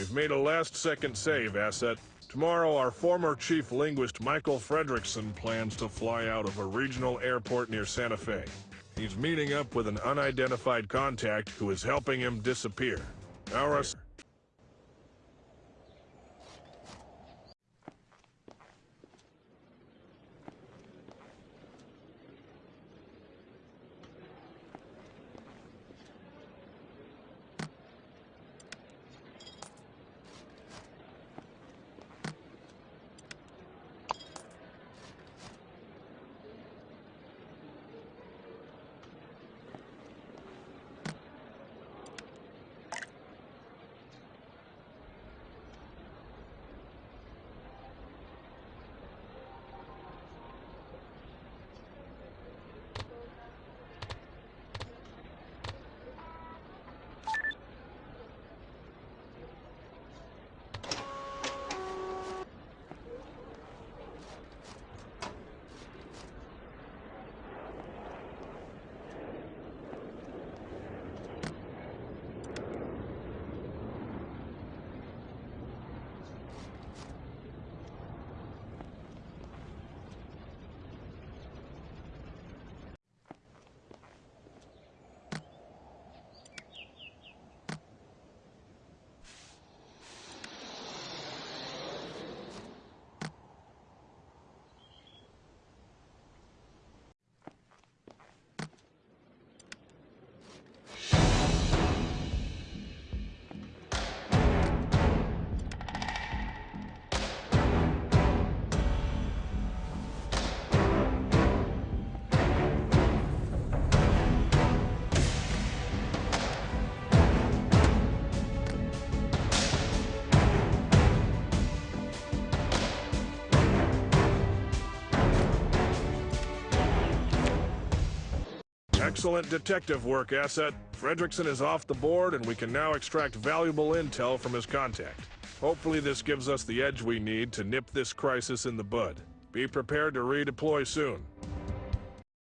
We've made a last-second save, Asset. Tomorrow, our former chief linguist Michael Fredrickson plans to fly out of a regional airport near Santa Fe. He's meeting up with an unidentified contact who is helping him disappear. Our Excellent detective work, Asset. Fredrickson is off the board, and we can now extract valuable intel from his contact. Hopefully this gives us the edge we need to nip this crisis in the bud. Be prepared to redeploy soon.